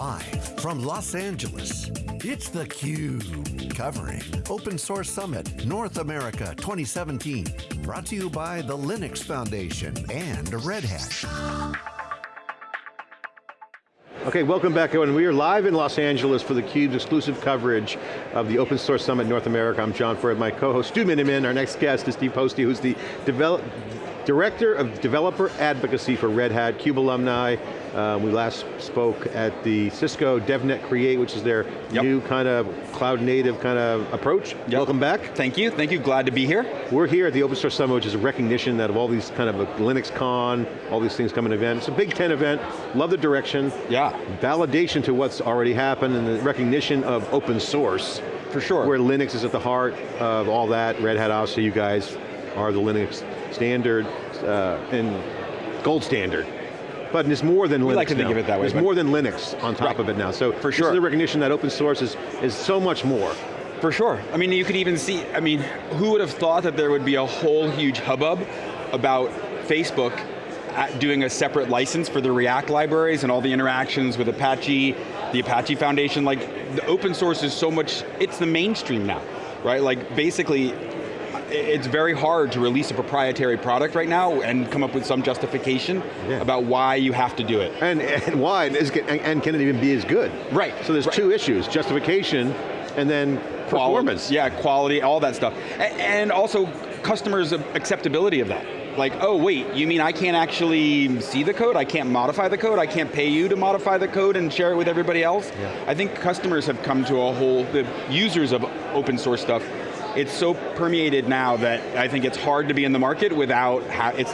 Live from Los Angeles, it's theCUBE, covering Open Source Summit North America 2017. Brought to you by the Linux Foundation and Red Hat. Okay, welcome back everyone. We are live in Los Angeles for theCUBE's exclusive coverage of the Open Source Summit North America. I'm John Furrier, my co-host Stu Miniman. Our next guest is Steve Pousty, who's the develop, Director of Developer Advocacy for Red Hat, CUBE alumni. Uh, we last spoke at the Cisco DevNet Create, which is their yep. new kind of cloud native kind of approach. Yep. Welcome back. Thank you, thank you, glad to be here. We're here at the Open Source Summit, which is a recognition that of all these kind of Linux Con, all these things coming event. It's a Big Ten event, love the direction. Yeah. Validation to what's already happened and the recognition of open source. For sure. Where Linux is at the heart of all that. Red Hat, obviously you guys are the Linux standard uh, and gold standard. But it's more than we Linux like to now. think of it that way. There's more than Linux on top right. of it now. So for sure. this is the recognition that open source is, is so much more. For sure. I mean, you could even see, I mean, who would have thought that there would be a whole huge hubbub about Facebook doing a separate license for the React libraries and all the interactions with Apache, the Apache Foundation, like the open source is so much, it's the mainstream now, right? Like basically, it's very hard to release a proprietary product right now and come up with some justification yeah. about why you have to do it. And, and why, and, and can it even be as good? Right. So there's right. two issues, justification and then performance. Quality, yeah, quality, all that stuff. And also customers' acceptability of that. Like, oh wait, you mean I can't actually see the code? I can't modify the code? I can't pay you to modify the code and share it with everybody else? Yeah. I think customers have come to a whole, the users of open source stuff it's so permeated now that I think it's hard to be in the market without, it's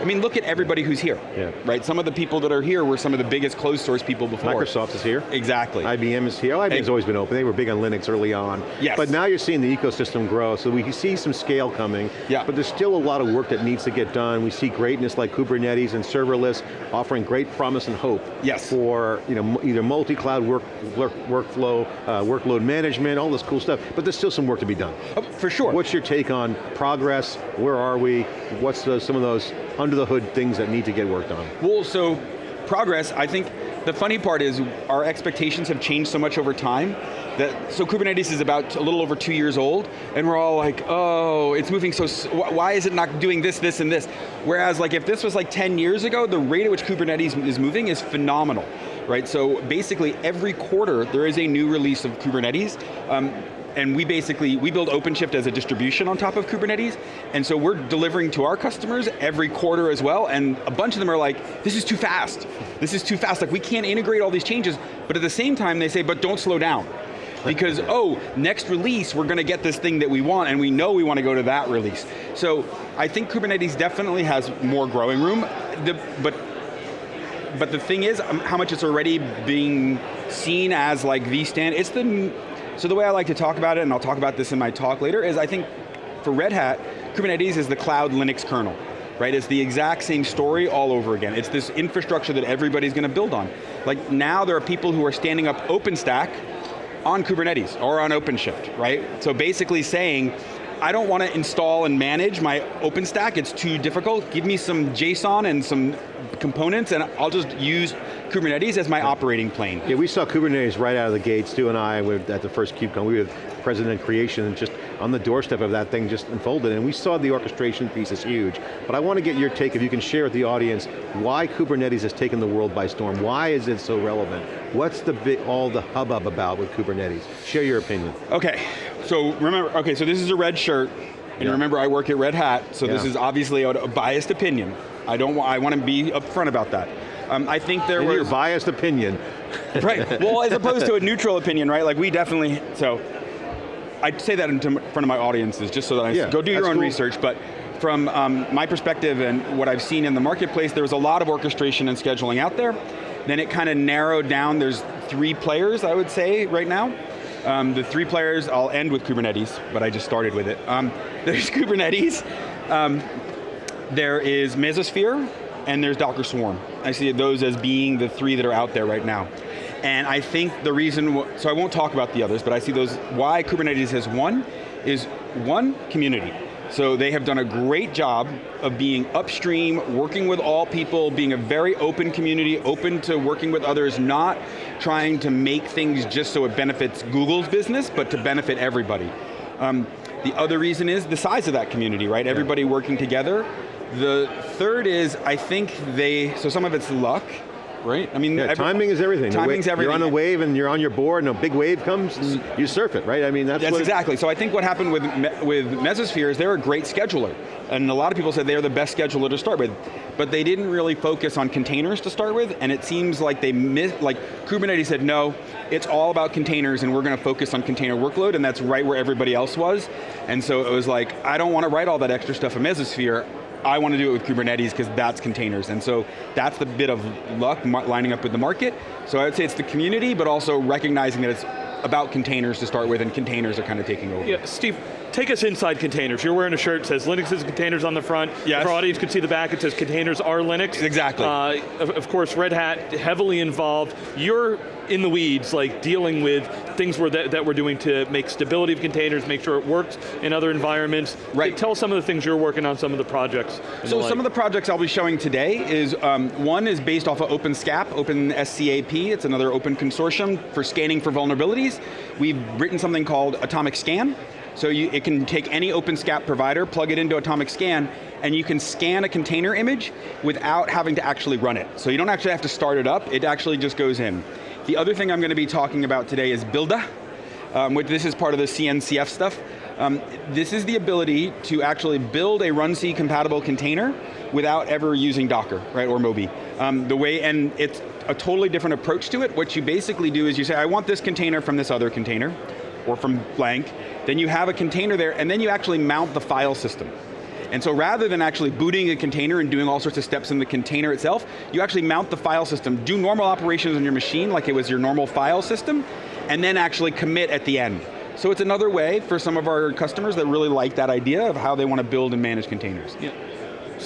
I mean, look at everybody who's here, yeah. right? Some of the people that are here were some of the biggest closed source people before. Microsoft is here. Exactly. IBM is here. IBM's has always been open. They were big on Linux early on. Yes. But now you're seeing the ecosystem grow, so we see some scale coming. Yeah. But there's still a lot of work that needs to get done. We see greatness like Kubernetes and serverless offering great promise and hope. Yes. For you know, either multi-cloud work, work, workflow, uh, workload management, all this cool stuff. But there's still some work to be done. Oh, for sure. What's your take on progress? Where are we? What's the, some of those under the hood things that need to get worked on? Well, so progress, I think the funny part is our expectations have changed so much over time that, so Kubernetes is about a little over two years old, and we're all like, oh, it's moving so, why is it not doing this, this, and this? Whereas like if this was like 10 years ago, the rate at which Kubernetes is moving is phenomenal, right? So basically every quarter there is a new release of Kubernetes. Um, and we basically, we build OpenShift as a distribution on top of Kubernetes, and so we're delivering to our customers every quarter as well, and a bunch of them are like, this is too fast. This is too fast, like we can't integrate all these changes, but at the same time they say, but don't slow down. Because, oh, next release, we're going to get this thing that we want, and we know we want to go to that release. So, I think Kubernetes definitely has more growing room, the, but but the thing is, um, how much it's already being seen as like the stand, it's the so the way I like to talk about it, and I'll talk about this in my talk later, is I think for Red Hat, Kubernetes is the cloud Linux kernel right? It's the exact same story all over again. It's this infrastructure that everybody's going to build on. Like now there are people who are standing up OpenStack on Kubernetes or on OpenShift, right? So basically saying, I don't want to install and manage my OpenStack, it's too difficult. Give me some JSON and some components and I'll just use Kubernetes as my operating plane. Yeah, we saw Kubernetes right out of the gates. Stu and I were at the first KubeCon. We were president creation and just on the doorstep of that thing just unfolded and we saw the orchestration piece is huge. But I want to get your take, if you can share with the audience, why Kubernetes has taken the world by storm. Why is it so relevant? What's the bit, all the hubbub about with Kubernetes? Share your opinion. Okay, so remember, okay, so this is a red shirt, and yeah. remember I work at Red Hat, so yeah. this is obviously a, a biased opinion. I don't. I want to be upfront about that. Um, I think there In was your biased opinion. right. Well, as opposed to a neutral opinion, right? Like we definitely. So, I'd say that in front of my audiences, just so that I yeah, go do your own cool. research. But from um, my perspective and what I've seen in the marketplace, there was a lot of orchestration and scheduling out there. Then it kind of narrowed down. There's three players, I would say, right now. Um, the three players, I'll end with Kubernetes, but I just started with it. Um, there's Kubernetes, um, there is Mesosphere, and there's Docker Swarm. I see those as being the three that are out there right now. And I think the reason, so I won't talk about the others, but I see those, why Kubernetes has won, is one, community. So they have done a great job of being upstream, working with all people, being a very open community, open to working with others, not trying to make things just so it benefits Google's business, but to benefit everybody. Um, the other reason is the size of that community, right? Everybody working together. The third is, I think they, so some of it's luck, right? I mean, yeah, every, timing is everything. Timing's everything. You're on a wave and you're on your board and a big wave comes, mm. you surf it, right? I mean, that's, That's exactly. So I think what happened with with Mesosphere is they're a great scheduler, and a lot of people said they're the best scheduler to start with, but they didn't really focus on containers to start with, and it seems like they missed. Like Kubernetes said, no, it's all about containers, and we're going to focus on container workload, and that's right where everybody else was, and so it was like, I don't want to write all that extra stuff in Mesosphere. I want to do it with Kubernetes because that's containers. And so that's the bit of luck lining up with the market. So I would say it's the community, but also recognizing that it's about containers to start with and containers are kind of taking over. Yeah, Steve, take us inside containers. You're wearing a shirt that says Linux is containers on the front. Yes. If our audience could see the back, it says containers are Linux. Exactly. Uh, of, of, course, Red Hat heavily involved. You're in the weeds, like dealing with things that, that we're doing to make stability of containers, make sure it works in other environments. Right. Tell us some of the things you're working on, some of the projects. So some of the projects I'll be showing today is, um, one is based off of OpenSCAP, OpenSCAP, it's another open consortium for scanning for vulnerabilities. We've written something called Atomic Scan, so you, it can take any OpenSCAP provider, plug it into Atomic Scan, and you can scan a container image without having to actually run it. So you don't actually have to start it up, it actually just goes in. The other thing I'm going to be talking about today is Buildah, um, which this is part of the CNCF stuff. Um, this is the ability to actually build a runC compatible container without ever using Docker, right, or Moby. Um, the way, and it's a totally different approach to it. What you basically do is you say, I want this container from this other container, or from blank, then you have a container there, and then you actually mount the file system. And so rather than actually booting a container and doing all sorts of steps in the container itself, you actually mount the file system, do normal operations on your machine like it was your normal file system, and then actually commit at the end. So it's another way for some of our customers that really like that idea of how they want to build and manage containers. Yeah.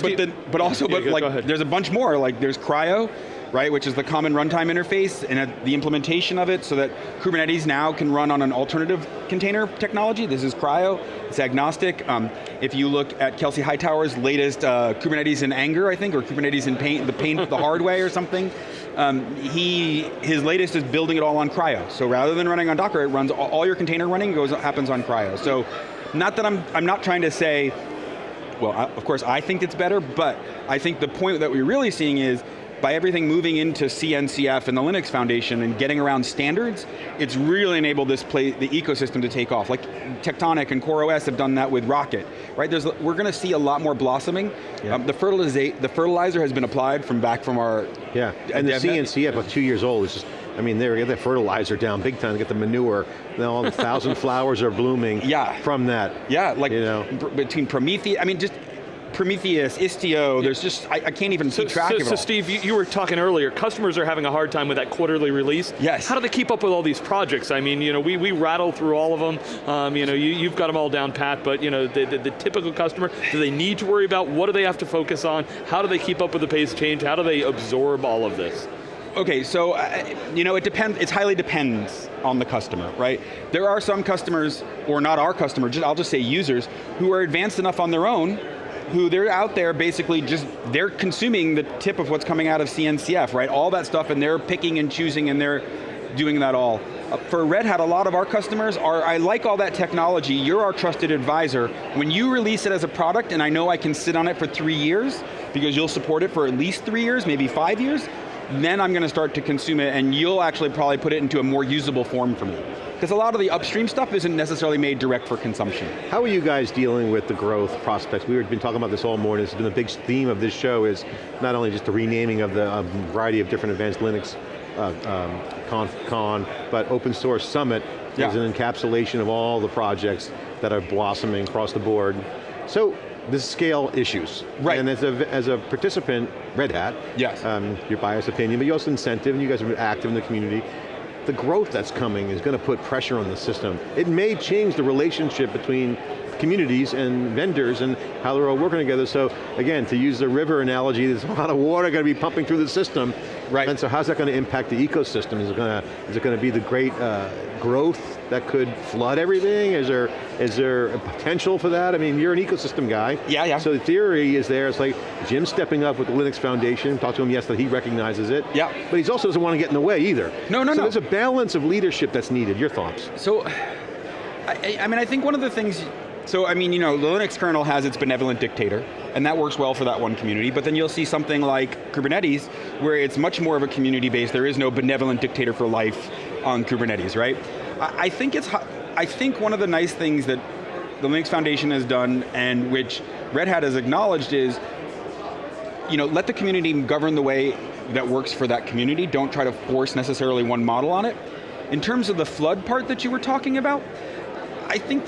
But, then, but also, yeah, but go, like, there's a bunch more. Like, there's CRI-O, right, which is the common runtime interface, and the implementation of it so that Kubernetes now can run on an alternative container technology. This is CRI-O, it's agnostic. Um, if you look at Kelsey Hightower's latest uh, Kubernetes in Anger, I think, or Kubernetes in paint, the paint the hard way or something, um, he, his latest is building it all on CRI-O. So rather than running on Docker, it runs, all, your container running goes happens on CRI-O. So not that I'm, I'm not trying to say, well, of course I think it's better, but I think the point that we're really seeing is by everything moving into CNCF and the Linux Foundation and getting around standards, it's really enabled this play, the ecosystem to take off. Like Tectonic and CoreOS have done that with Rocket, right? There's, we're going to see a lot more blossoming. Yeah. Um, the, fertiliza the fertilizer has been applied from back from our Yeah, and the CNCF, about two years old, is just, I mean, they get the fertilizer down big time, they get the manure, then all the thousand flowers are blooming yeah. from that. Yeah, like you know. between Prometheus, I mean, just Prometheus, Istio, there's just, I, I can't even so, keep track so, of it So Steve, you, you, were talking earlier, customers are having a hard time with that quarterly release. Yes. How do they keep up with all these projects? I mean, you know, we, we rattle through all of them, um, you know, you, have got them all down pat, but you know, the, the, the, typical customer, do they need to worry about, what do they have to focus on, how do they keep up with the pace change, how do they absorb all of this? Okay, so, uh, you know, it depends, it highly depends on the customer, right? There are some customers, or not our customers, I'll just say users, who are advanced enough on their own who they're out there basically just, they're consuming the tip of what's coming out of CNCF, right? All that stuff and they're picking and choosing and they're doing that all. Uh, for Red Hat, a lot of our customers are, I like all that technology, you're our trusted advisor. When you release it as a product and I know I can sit on it for three years, because you'll support it for at least three years, maybe five years, then I'm going to start to consume it and you'll actually probably put it into a more usable form for me. Because a lot of the upstream stuff isn't necessarily made direct for consumption. How are you guys dealing with the growth prospects? We've been talking about this all morning. This has been a big theme of this show is not only just the renaming of the variety of different advanced Linux uh, um, con, con, but open source summit yeah. is an encapsulation of all the projects that are blossoming across the board. So, the scale issues. Right. And as a, as a participant, Red Hat, yes. Um, your biased opinion, but you also incentive, and you guys are active in the community the growth that's coming is going to put pressure on the system. It may change the relationship between communities and vendors and how they're all working together. So again, to use the river analogy, there's a lot of water going to be pumping through the system. Right. And so how's that going to impact the ecosystem? Is it going to, is it going to be the great uh, growth that could flood everything? Is there, is there a potential for that? I mean, you're an ecosystem guy. Yeah, yeah. So the theory is there, it's like Jim stepping up with the Linux Foundation, talked to him yesterday, he recognizes it. Yeah. But he also doesn't want to get in the way either. No, no, no. so no. there's a balance of leadership that's needed. Your thoughts? So, I, I mean, I think one of the things, so I mean, you know, the Linux kernel has its benevolent dictator, and that works well for that one community, but then you'll see something like Kubernetes, where it's much more of a community base, there is no benevolent dictator for life on Kubernetes, right? I, I think it's, I think one of the nice things that the Linux Foundation has done, and which Red Hat has acknowledged is, you know, let the community govern the way that works for that community. Don't try to force necessarily one model on it. In terms of the flood part that you were talking about, I think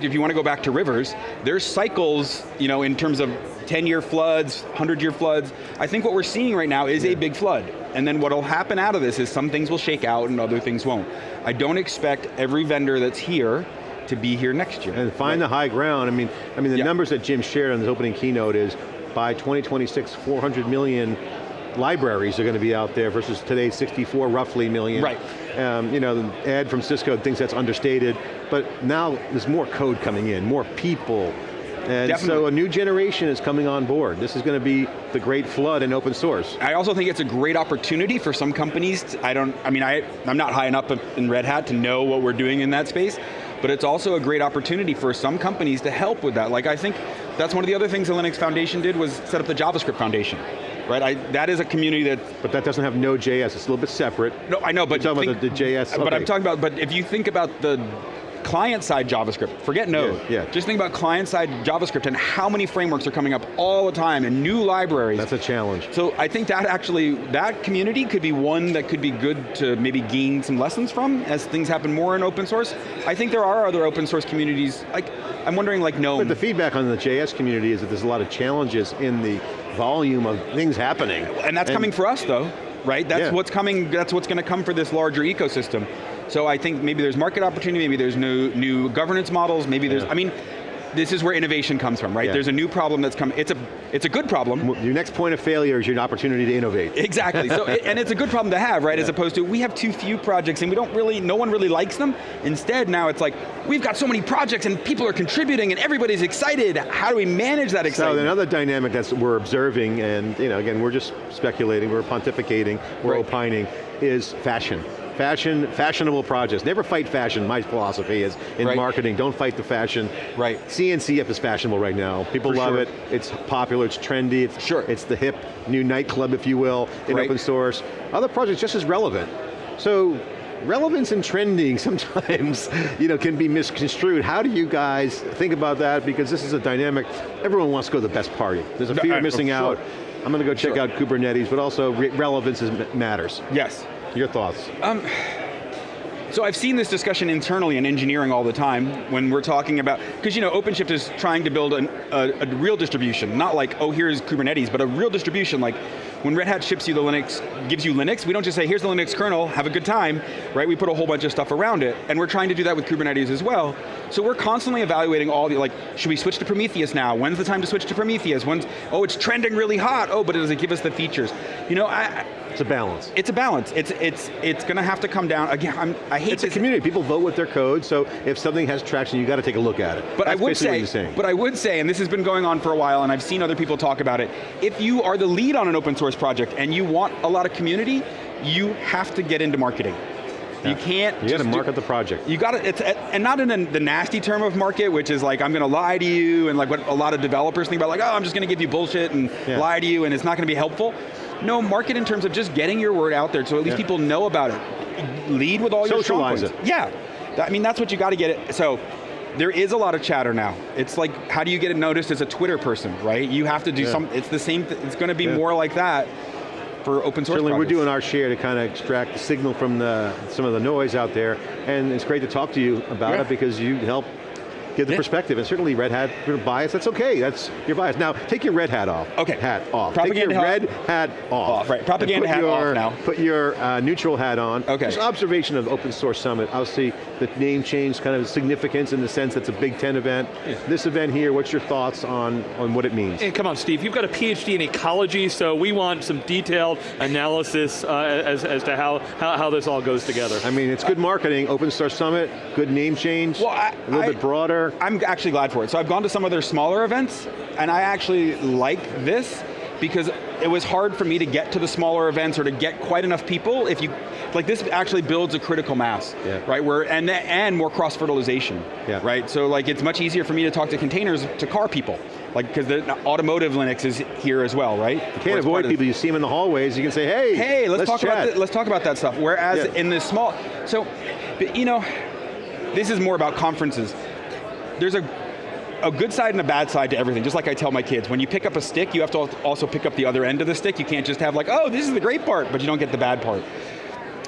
if you want to go back to rivers, there's cycles, you know, in terms of 10-year floods, 100-year floods. I think what we're seeing right now is a big flood. And then what'll happen out of this is some things will shake out and other things won't. I don't expect every vendor that's here to be here next year. And find the high ground. I mean, I mean the Yeah. numbers that Jim shared on his opening keynote is by 2026, 400 million libraries are going to be out there versus today's 64 roughly million. Right. Um, you know, the ad from Cisco thinks that's understated, but now there's more code coming in, more people. And so a new generation is coming on board. This is going to be the great flood in open source. I also think it's a great opportunity for some companies, to- I don't, I mean, I, I'm not high enough in Red Hat to know what we're doing in that space, but it's also a great opportunity for some companies to help with that. Like I think that's one of the other things the Linux Foundation did was set up the JavaScript Foundation, right? I, that is a community that, But that doesn't have Node.js, it's a little bit separate. no, I know, but You're talking think- about the- the JS, But I'm talking about, but if you think about the client-side JavaScript, forget Node. Yeah, yeah. Just think about client-side JavaScript and how many frameworks are coming up all the time and new libraries. That's a challenge. So I think that actually, that community could be one that could be good to maybe gain some lessons from as things happen more in open source. I think there are other open source communities, like, I'm wondering like But the feedback on the JS community is that there's a lot of challenges in the volume of things happening. and that's coming for us though, right? That's Yeah. what's coming, that's what's going to come for this larger ecosystem. So I think maybe there's market opportunity, maybe there's new, new governance models, maybe there's, Yeah. I mean, this is where innovation comes from, right? Yeah. There's a new problem that's coming, it's a, it's a good problem, Your next point of failure is your opportunity to innovate. Exactly, so, and it's a good problem to have, right? As opposed to, we have too few projects and we don't really, no one really likes them. Instead, now it's like, we've got so many projects and people are contributing and everybody's excited. How do we manage that excitement? So another dynamic that we're observing, and you know, again, we're just speculating, we're pontificating, we're Right. opining, is fashion. Fashion, fashionable projects. Never fight fashion, my philosophy is in Right. marketing, don't fight the fashion. Right. CNCF is fashionable right now. People For love sure. it, it's popular, it's trendy, it's, Sure. it's the hip new nightclub, if you will, in Right. open source. Other projects just as relevant. So, relevance and trending sometimes you know, can be misconstrued. How do you guys think about that? Because this is a dynamic, everyone wants to go to the best party. There's a fear of missing sure. out. I'm going to go check Sure. out Kubernetes, but also re relevance is, matters. yes. Your thoughts? Um, so I've seen this discussion internally in engineering all the time when we're talking about, because you know, OpenShift is trying to build an, a, a real distribution, not like, oh, here's Kubernetes, but a real distribution, like when Red Hat ships you the Linux, gives you Linux, we don't just say, here's the Linux kernel, have a good time, right? We put a whole bunch of stuff around it, and we're trying to do that with Kubernetes as well. So we're constantly evaluating all the, like, should we switch to Prometheus now? When's the time to switch to Prometheus? When's, oh, it's trending really hot, oh, but does it give us the features? You know, I, It's a balance. it's a balance. It's it's it's going to have to come down. Again, I'm, I hate It's a community, people vote with their code, so if something has traction, you got to take a look at it. But That's I would say, but I would say, and this has been going on for a while, and I've seen other people talk about it. If you are the lead on an open source project and you want a lot of community, you have to get into marketing. You can't. you got to just do- market the project. You got to, it's, and not in the nasty term of market, which is like, I'm going to lie to you, and like what a lot of developers think about, like, oh, I'm just going to give you bullshit and Yeah. lie to you, and it's not going to be helpful. No, market in terms of just getting your word out there so at least Yeah. people know about it. Lead with all your strong Socialize points. it. Yeah, I mean, that's what you got to get it. So, there is a lot of chatter now. It's like, how do you get it noticed as a Twitter person, right? You have to do Yeah. some, it's the same, it's going to be Yeah. more like that for open source Certainly we're doing our share to kind of extract the signal from the, some of the noise out there, and it's great to talk to you about Yeah. it because you help give the Yeah. perspective, and certainly Red Hat you're bias, that's okay, that's your bias. Now, take your red hat off. Okay. Hat off. Propaganda take your hat- red hat off. Off, right. Propaganda hat off now. Put your uh, neutral hat on. Okay. Just observation of Open Source Summit, obviously the name change kind of significance in the sense that's a Big Ten event. This event here, what's your thoughts on, on what it means? And come on, Steve, you've got a PhD in ecology, so we want some detailed analysis uh, as, as to how, how, how this all goes together. I mean, it's good marketing, Open Source Summit, good name change, Well, I- a little I- bit broader. I'm actually glad for it. So I've gone to some of their smaller events, and I actually like this because it was hard for me to get to the smaller events or to get quite enough people if you, like this actually builds a critical mass, Yeah. right? Where, and, and more cross-fertilization, Yeah. right? So like it's much easier for me to talk to containers to car people, like because the automotive Linux is here as well, right? You can't avoid people, you see them in the hallways, you can say, hey, hey, let's, talk chat. about th- let's talk about that stuff. Whereas Yeah. in the small, so, but, you know, this is more about conferences. There's a a good side and a bad side to everything, just like I tell my kids. When you pick up a stick, you have to also pick up the other end of the stick. You can't just have like, oh, this is the great part, but you don't get the bad part.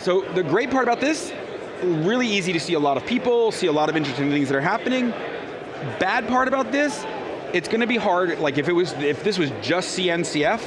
So the great part about this, really easy to see a lot of people, see a lot of interesting things that are happening. Bad part about this, it's going to be hard, like if it was, if this was just CNCF,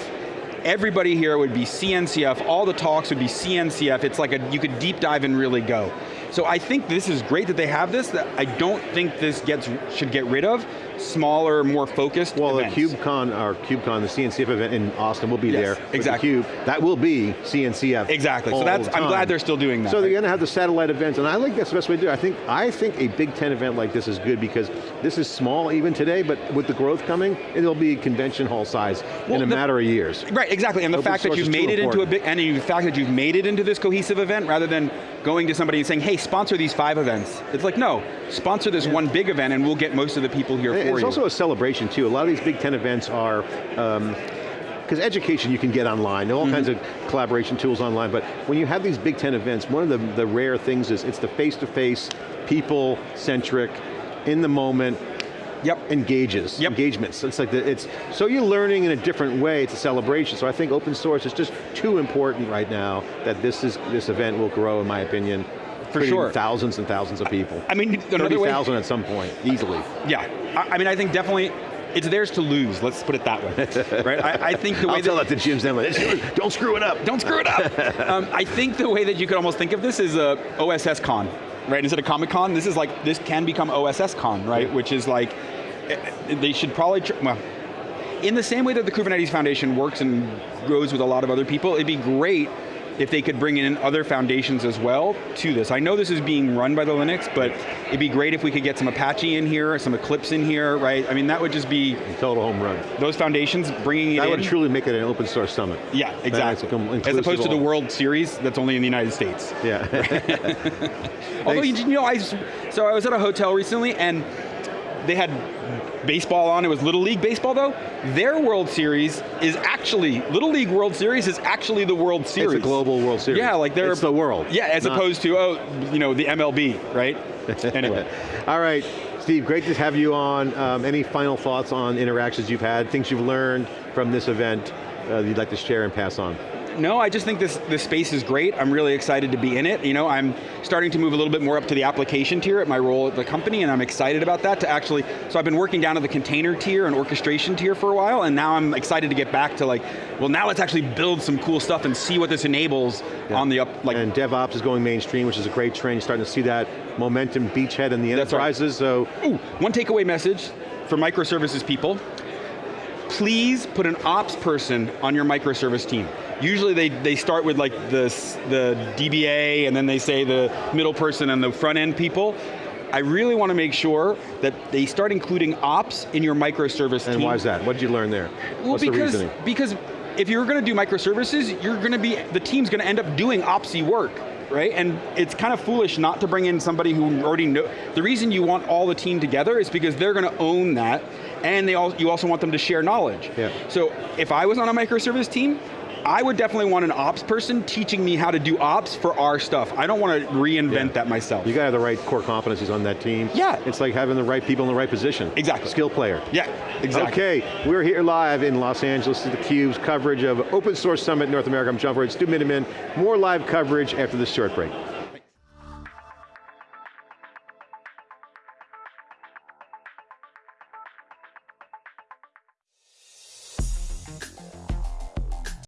everybody here would be CNCF, all the talks would be CNCF, it's like a, you could deep dive and really go. So I think this is great that they have this, that I don't think this gets should get rid of smaller, more focused Well, events. the KubeCon, or KubeCon, the CNCF event in Austin will be Yes, there. exactly. The Cube, that will be CNCF. Exactly, so that's- the I'm glad they're still doing that, So they're going to have the satellite events, and I think that's the best way to do it. I think, I think a Big Ten event like this is good because this is small even today, but with the growth coming, it'll be convention hall size Well, in a the- matter of years. Right, exactly, and the Open fact that you've made it into a big, and the fact that you've made it into this cohesive event rather than going to somebody and saying, hey, sponsor these five events. It's like, no, sponsor this one big event and we'll get most of the people here And for It's you. It's also a celebration too. A lot of these Big Ten events are, because education you can get online, all Mm-hmm. kinds of collaboration tools online, but when you have these Big Ten events, one of the, the rare things is it's the face-to-face, people-centric, in the moment, Yep. engages, Yep. engagements. It's like, the, it's, so you're learning in a different way, it's a celebration. So I think open source is just too important right now that this is this event will grow, in my opinion. For sure. Thousands and thousands of people. I mean, another way, 30,000 at some point, easily. yeah. I, I mean, I think definitely, it's theirs to lose, let's put it that way, right? I, I think the way I'll that, tell that to Jim. Don't screw it up. Don't screw it up. um, I think the way that you could almost think of this is a OSS con, right? Instead of Comic Con, this is like, this can become OSS con, right? Which is like, they should probably, well, in the same way that the Kubernetes Foundation works and grows with a lot of other people, it'd be great if they could bring in other foundations as well to this. I know this is being run by the Linux, but it'd be great if we could get some Apache in here, some Eclipse in here, right? I mean, that would just be, A Total home run. those foundations bringing it That would truly make it an open source summit. Yeah, exactly. As opposed to the. World Series, that's only in the United States. Yeah. Although, you know, I, so I was at a hotel recently and they had baseball on, it was Little League baseball though. Their World Series is actually, Little League World Series is actually the World Series. it's a global World Series. Yeah, like they're- It's the world. Yeah, as opposed to, oh, you know, the MLB, right? anyway. All right, Steve, great to have you on. Um, any final thoughts on interactions you've had, things you've learned from this event uh, you'd like to share and pass on? No, I just think this, this space is great. I'm really excited to be in it. You know, I'm starting to move a little bit more up to the application tier at my role at the company, and I'm excited about that to actually, so I've been working down to the container tier and orchestration tier for a while, and now I'm excited to get back to like, well now let's actually build some cool stuff and see what this enables on the up, like, And DevOps is going mainstream, which is a great trend. You're starting to see that momentum beachhead in the That's right. enterprises, so Ooh, one takeaway message for microservices people. Please put an ops person on your microservice team. Usually they, they start with like the, the DBA and then they say the middle person and the front end people. I really want to make sure that they start including ops in your microservice and team. why is that? What did you learn there? Well, What's the because, reasoning? because if you're going to do microservices, you're going to be, the team's going to end up doing opsy work, right? And it's kind of foolish not to bring in somebody who already know, the reason you want all the team together is because they're going to own that, and they all, you also want them to share knowledge. Yeah. So if I was on a microservice team, I would definitely want an ops person teaching me how to do ops for our stuff. I don't want to reinvent Yeah. that myself. You got to have the right core competencies on that team. Yeah. It's like having the right people in the right position. Exactly. Skill player. yeah, exactly. Okay, we're here live in Los Angeles. Is theCUBE's coverage of Open Source Summit North America. I'm John Furrier, Stu Miniman. More live coverage after this short break.